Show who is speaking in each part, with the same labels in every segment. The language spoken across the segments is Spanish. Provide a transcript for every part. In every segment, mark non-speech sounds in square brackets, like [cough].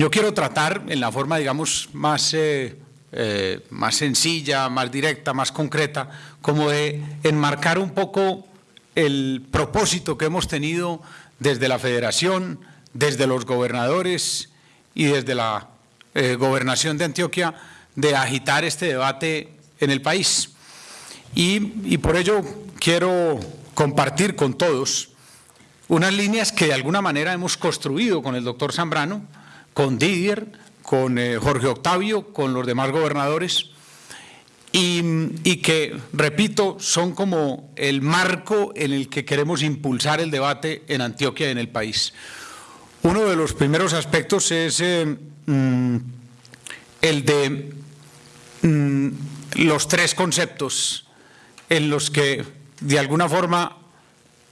Speaker 1: Yo quiero tratar en la forma, digamos, más, eh, eh, más sencilla, más directa, más concreta, como de enmarcar un poco el propósito que hemos tenido desde la Federación, desde los gobernadores y desde la eh, gobernación de Antioquia de agitar este debate en el país. Y, y por ello quiero compartir con todos unas líneas que de alguna manera hemos construido con el doctor Zambrano, con Didier, con eh, Jorge Octavio, con los demás gobernadores, y, que, repito, son como el marco en el que queremos impulsar el debate en Antioquia y en el país. Uno de los primeros aspectos es eh, mm, el de mm, los tres conceptos en los que de alguna forma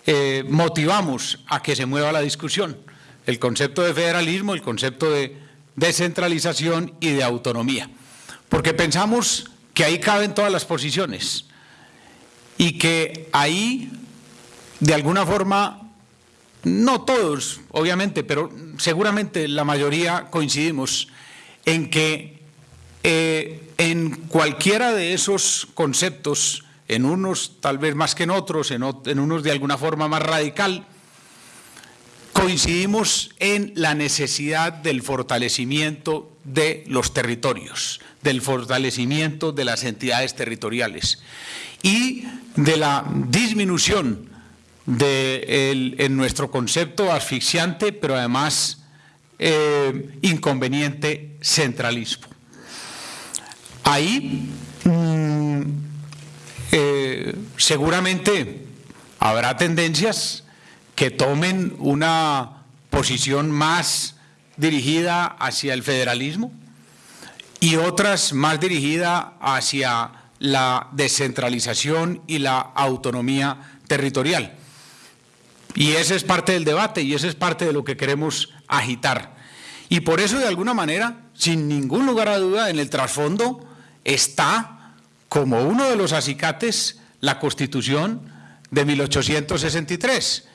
Speaker 1: eh, motivamos a que se mueva la discusión. El concepto de federalismo, el concepto de descentralización y de autonomía. Porque pensamos que ahí caben todas las posiciones y que ahí, de alguna forma, no todos, obviamente, pero seguramente la mayoría coincidimos en que eh, en cualquiera de esos conceptos en unos tal vez más que en otros, en, unos de alguna forma más radical, coincidimos en la necesidad del fortalecimiento de los territorios, del fortalecimiento de las entidades territoriales y de la disminución de en nuestro concepto asfixiante, pero además eh, inconveniente centralismo. Ahí mm, eh, seguramente habrá tendencias que tomen una posición más dirigida hacia el federalismo y otras más dirigida hacia la descentralización y la autonomía territorial. Y ese es parte del debate y ese es parte de lo que queremos agitar. Y por eso, de alguna manera, sin ningún lugar a duda, en el trasfondo está como uno de los acicates la Constitución de 1863,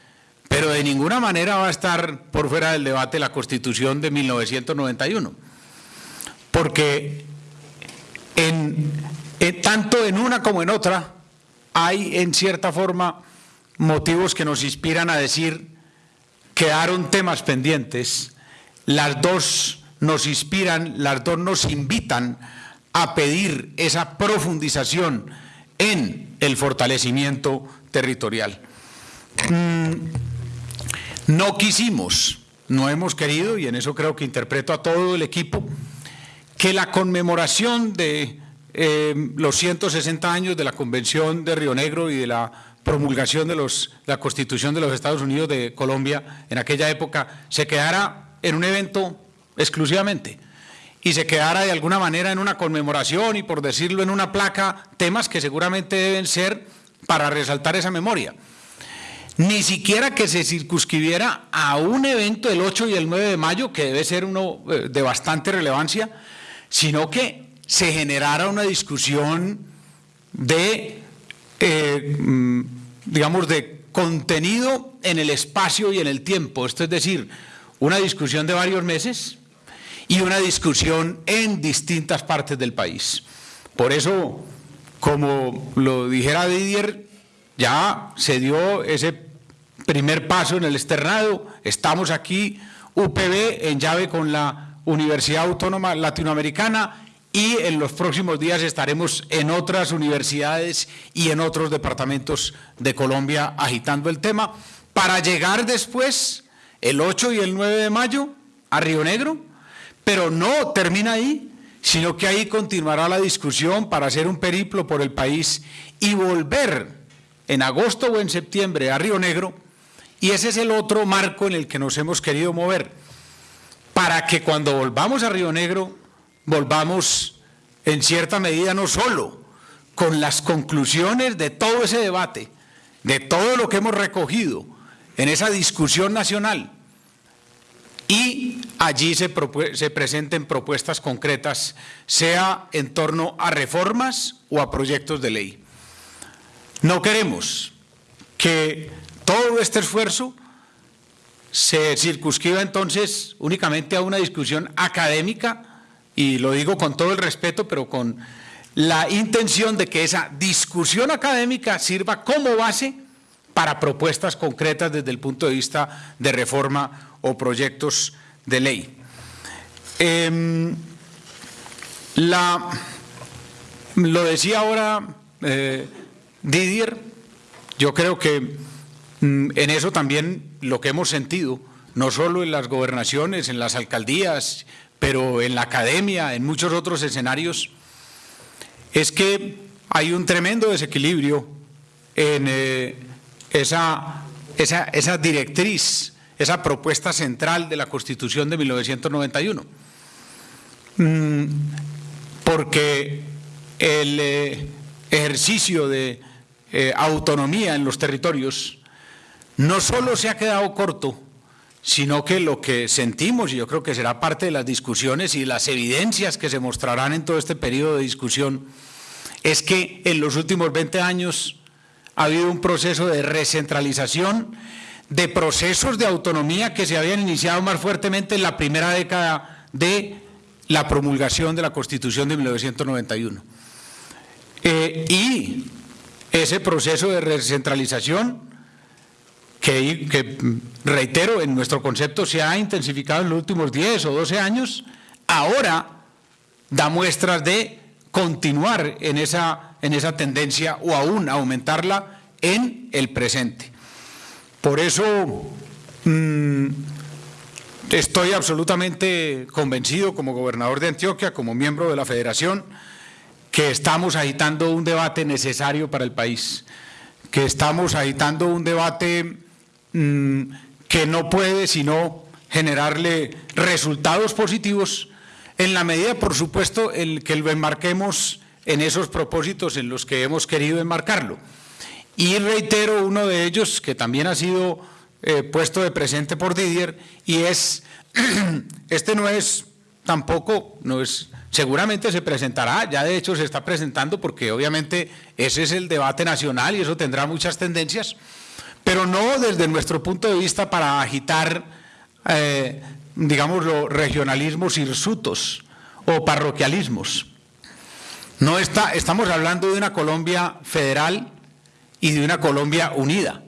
Speaker 1: pero de ninguna manera va a estar por fuera del debate la Constitución de 1991, porque en, tanto en una como en otra hay en cierta forma motivos que nos inspiran a decir quedaron temas pendientes, las dos nos inspiran, las dos nos invitan a pedir esa profundización en el fortalecimiento territorial. Mm, no quisimos, no hemos querido, y en eso creo que interpreto a todo el equipo, que la conmemoración de eh, los 160 años de la Convención de Río Negro y de la promulgación de la Constitución de los Estados Unidos de Colombia en aquella época se quedara en un evento exclusivamente y se quedara de alguna manera en una conmemoración y por decirlo en una placa, temas que seguramente deben ser para resaltar esa memoria. Ni siquiera que se circunscribiera a un evento el 8 y el 9 de mayo, que debe ser uno eh, de bastante relevancia, sino que se generara una discusión de, eh, mm, digamos, de contenido en el espacio y en el tiempo. Esto es decir, una discusión de varios meses, y una discusión en distintas partes del país. Por eso, como lo dijera Didier, ya se dio ese primer paso en el externado, estamos aquí, UPB en llave con la Universidad Autónoma Latinoamericana y en los próximos días estaremos en otras universidades y en otros departamentos de Colombia agitando el tema. Para llegar después, el 8 y el 9 de mayo, a Río Negro, pero no termina ahí, sino que ahí continuará la discusión para hacer un periplo por el país y volver en agosto o en septiembre a Río Negro, y ese es el otro marco en el que nos hemos querido mover, para que cuando volvamos a Río Negro, volvamos en cierta medida no solo con las conclusiones de todo ese debate, de todo lo que hemos recogido en esa discusión nacional, y allí se, presenten propuestas concretas, sea en torno a reformas o a proyectos de ley. No queremos que todo este esfuerzo se circunscriba entonces únicamente a una discusión académica, y lo digo con todo el respeto, pero con la intención de que esa discusión académica sirva como base para propuestas concretas desde el punto de vista de reforma o proyectos de ley. Em, lo decía ahora eh, Didier, yo creo que mm, en eso también lo que hemos sentido, no solo en las gobernaciones, en las alcaldías, pero en la academia, en muchos otros escenarios, es que hay un tremendo desequilibrio en eh, esa, esa, esa, directriz, esa propuesta central de la Constitución de 1991. Mm, porque el eh, ejercicio de eh, autonomía en los territorios no solo se ha quedado corto, sino que lo que sentimos, y yo creo que será parte de las discusiones y las evidencias que se mostrarán en todo este periodo de discusión, es que en los últimos 20 años ha habido un proceso de recentralización de procesos de autonomía que se habían iniciado más fuertemente en la primera década de la promulgación de la Constitución de 1991. Eh, y ese proceso de recentralización que, reitero, en nuestro concepto se ha intensificado en los últimos 10 o 12 años, ahora da muestras de continuar en esa, en esa tendencia o aún aumentarla en el presente. Por eso mm, estoy absolutamente convencido como gobernador de Antioquia, como miembro de la federación, que estamos agitando un debate necesario para el país, que estamos agitando un debate Mm, que no puede sino generarle resultados positivos en la medida, por supuesto, el que lo enmarquemos en esos propósitos en los que hemos querido enmarcarlo. Y reitero uno de ellos, que también ha sido eh, puesto de presente por Didier, y es, [clears throat] este no es tampoco, no es, seguramente se presentará, ya de hecho se está presentando, porque obviamente ese es el debate nacional y eso tendrá muchas tendencias, pero no desde nuestro punto de vista para agitar, eh, digamos, regionalismos hirsutos o parroquialismos. No está, estamos hablando de una Colombia federal y de una Colombia unida.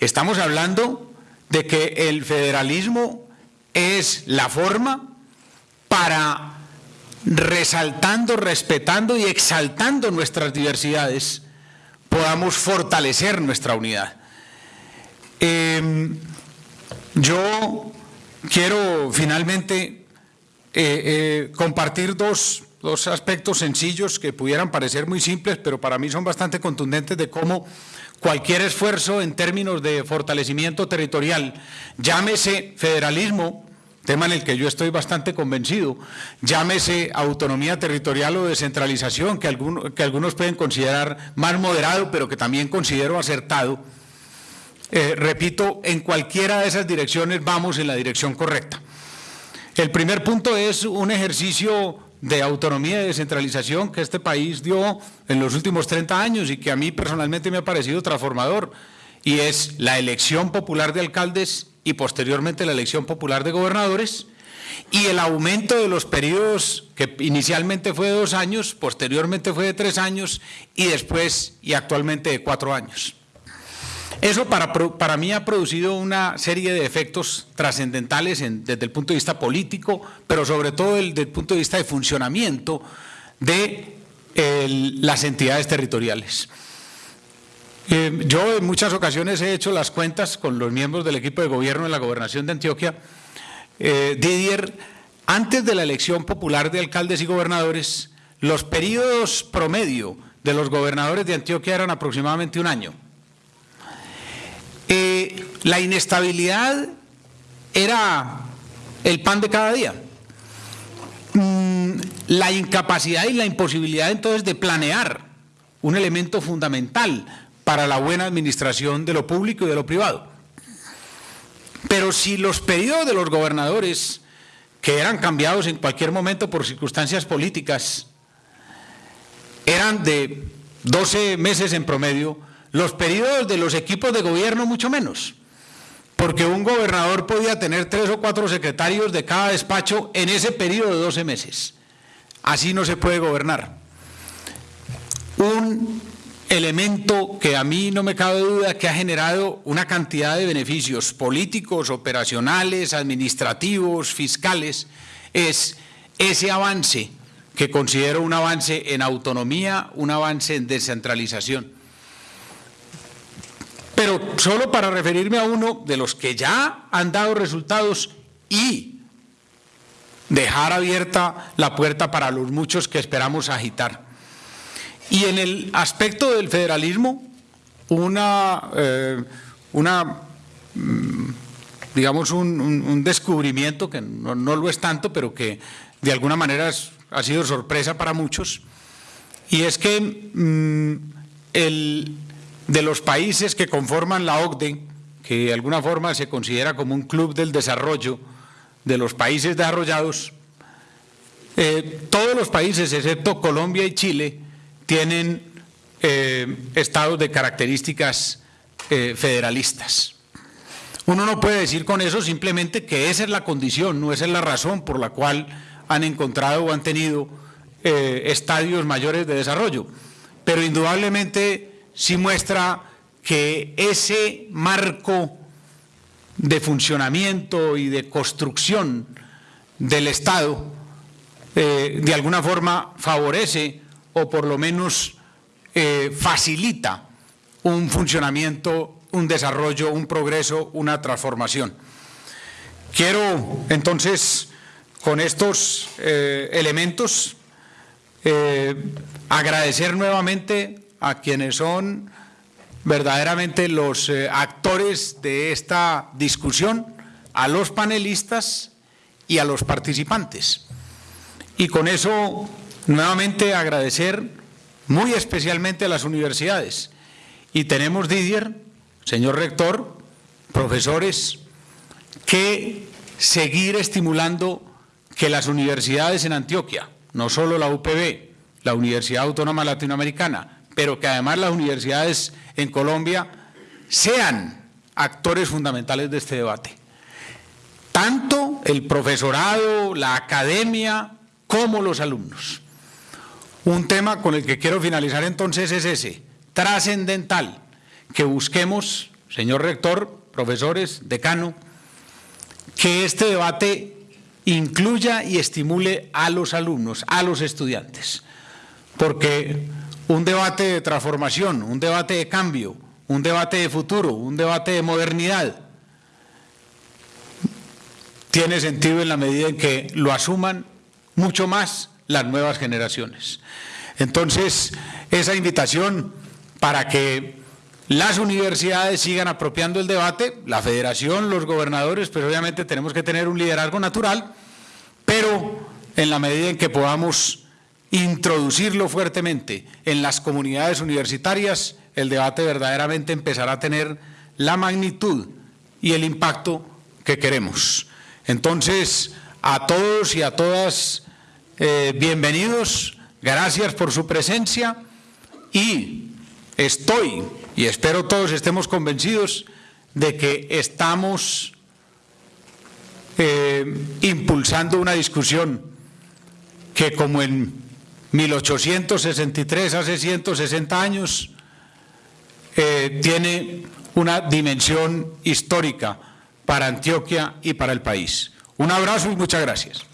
Speaker 1: Estamos hablando de que el federalismo es la forma para, resaltando, respetando y exaltando nuestras diversidades, podamos fortalecer nuestra unidad. Em, yo quiero finalmente eh, eh, compartir dos, dos aspectos sencillos que pudieran parecer muy simples, pero para mí son bastante contundentes de cómo cualquier esfuerzo en términos de fortalecimiento territorial, llámese federalismo, tema en el que yo estoy bastante convencido, llámese autonomía territorial o descentralización, que, que algunos pueden considerar más moderado, pero que también considero acertado, eh, repito, en cualquiera de esas direcciones vamos en la dirección correcta. El primer punto es un ejercicio de autonomía y descentralización que este país dio en los últimos 30 años y que a mí personalmente me ha parecido transformador, y es la elección popular de alcaldes y posteriormente la elección popular de gobernadores, y el aumento de los periodos que inicialmente fue de dos años, posteriormente fue de tres años y después y actualmente de cuatro años. Eso para, para mí ha producido una serie de efectos trascendentales desde el punto de vista político, pero sobre todo desde el punto de vista de funcionamiento de las entidades territoriales. Eh, yo en muchas ocasiones he hecho las cuentas con los miembros del equipo de gobierno de la gobernación de Antioquia. Eh, Didier, antes de la elección popular de alcaldes y gobernadores, los periodos promedio de los gobernadores de Antioquia eran aproximadamente un año. Eh, la inestabilidad era el pan de cada día. Mm, la incapacidad y la imposibilidad entonces de planear un elemento fundamental para la buena administración de lo público y de lo privado. Pero si los pedidos de los gobernadores, que eran cambiados en cualquier momento por circunstancias políticas, eran de 12 meses en promedio, los periodos de los equipos de gobierno mucho menos. porque un gobernador podía tener tres o cuatro secretarios de cada despacho en ese periodo de 12 meses. Así no se puede gobernar. Un elemento que a mí no me cabe duda que ha generado una cantidad de beneficios políticos, operacionales, administrativos, fiscales, es ese avance que considero un avance en autonomía, un avance en descentralización. Pero solo para referirme a uno de los que ya han dado resultados y dejar abierta la puerta para los muchos que esperamos agitar. Y en el aspecto del federalismo, una, eh, una mm, digamos, un, descubrimiento que no, lo es tanto, pero que de alguna manera ha sido sorpresa para muchos, y es que mm, el, de los países que conforman la OCDE, que de alguna forma se considera como un club del desarrollo de los países desarrollados, eh, todos los países, excepto Colombia y Chile, tienen eh, estados de características eh, federalistas. Uno no puede decir con eso simplemente que esa es la condición, no esa es la razón por la cual han encontrado o han tenido eh, estadios mayores de desarrollo, pero indudablemente sí muestra que ese marco de funcionamiento y de construcción del Estado de alguna forma favorece o por lo menos eh, facilita un funcionamiento, un desarrollo, un progreso, una transformación. Quiero entonces, con estos eh, elementos, eh, agradecer nuevamente a quienes son verdaderamente los actores de esta discusión, a los panelistas y a los participantes. Y con eso Nuevamente agradecer muy especialmente a las universidades. Y tenemos, Didier, señor rector, profesores, que seguir estimulando que las universidades en Antioquia, no solo la UPB, la Universidad Autónoma Latinoamericana, pero que además las universidades en Colombia sean actores fundamentales de este debate. Tanto el profesorado, la academia, como los alumnos. Un tema con el que quiero finalizar entonces es ese, trascendental, que busquemos, señor rector, profesores, decano, que este debate incluya y estimule a los alumnos, a los estudiantes, porque un debate de transformación, un debate de cambio, un debate de futuro, un debate de modernidad, tiene sentido en la medida en que lo asuman mucho más las nuevas generaciones. Entonces, esa invitación para que las universidades sigan apropiando el debate, la federación, los gobernadores, pero obviamente tenemos que tener un liderazgo natural, pero en la medida en que podamos introducirlo fuertemente en las comunidades universitarias, el debate verdaderamente empezará a tener la magnitud y el impacto que queremos. Entonces, a todos y a todas eh, bienvenidos, gracias por su presencia y estoy, y espero todos estemos convencidos, de que estamos eh, impulsando una discusión que como en 1863, hace 160 años, eh, tiene una dimensión histórica para Antioquia y para el país. Un abrazo y muchas gracias.